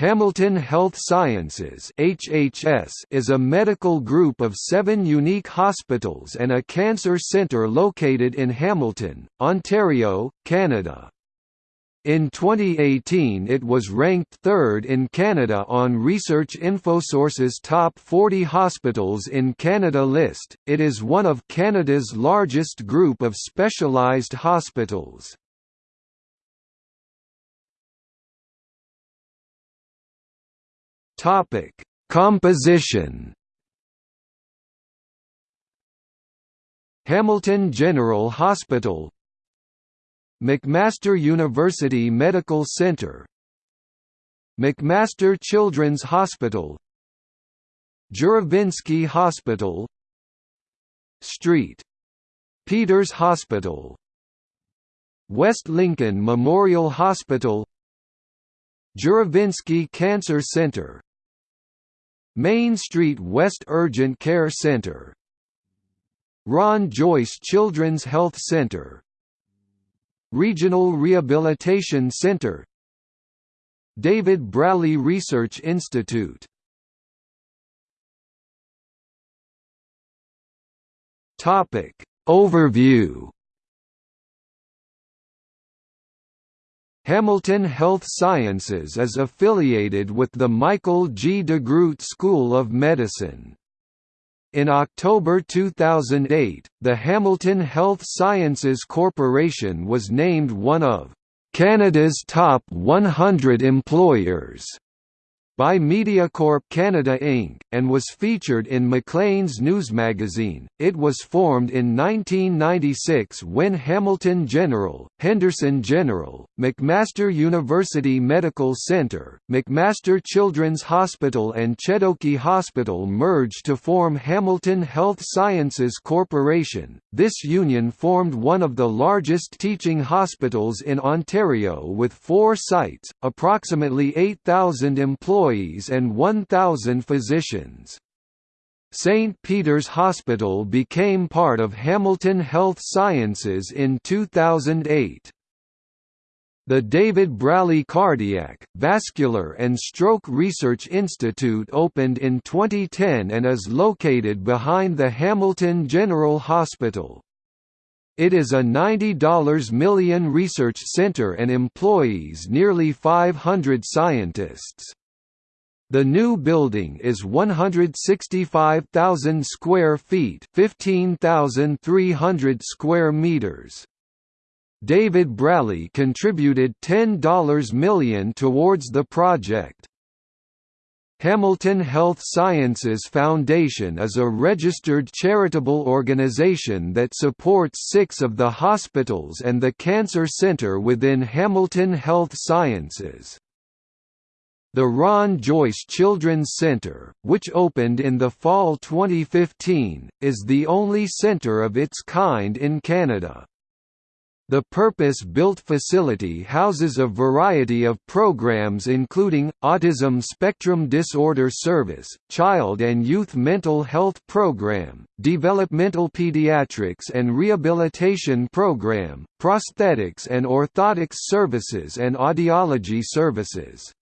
Hamilton Health Sciences (HHS) is a medical group of 7 unique hospitals and a cancer centre located in Hamilton, Ontario, Canada. In 2018 it was ranked third in Canada on Research InfoSource's Top 40 Hospitals in Canada list. It is one of Canada's largest group of specialised hospitals. Topic: Composition. Hamilton General Hospital McMaster University Medical Center McMaster Children's Hospital Juravinski Hospital St. Peter's Hospital West Lincoln Memorial Hospital Juravinski Cancer Center Main Street West Urgent Care Center. Ron Joyce Children's Health Center. Regional Rehabilitation Center. David Braley Research Institute. Topic. Overview Hamilton Health Sciences is affiliated with the Michael G. DeGroote School of Medicine. In October 2008, the Hamilton Health Sciences Corporation was named one of Canada's top 100 employers by MediaCorp Canada Inc., and was featured in Maclean's News magazine. It was formed in 1996 when Hamilton General, Henderson General, McMaster University Medical Center, McMaster Children's Hospital, and Chedoke Hospital merged to form Hamilton Health Sciences Corporation. This union formed one of the largest teaching hospitals in Ontario with four sites, approximately 8,000 employees and 1,000 physicians. St. Peter's Hospital became part of Hamilton Health Sciences in 2008. The David Braley Cardiac, Vascular and Stroke Research Institute opened in 2010 and is located behind the Hamilton General Hospital. It is a $90 million research center and employs nearly 500 scientists. The new building is 165,000 square feet, 15,300 square meters. David Braley contributed $10 million towards the project. Hamilton Health Sciences Foundation is a registered charitable organization that supports six of the hospitals and the cancer center within Hamilton Health Sciences. The Ron Joyce Children's Center, which opened in the fall 2015, is the only center of its kind in Canada. The purpose-built facility houses a variety of programs including, Autism Spectrum Disorder Service, Child and Youth Mental Health Program, Developmental Pediatrics and Rehabilitation Program, Prosthetics and Orthotics Services and Audiology Services.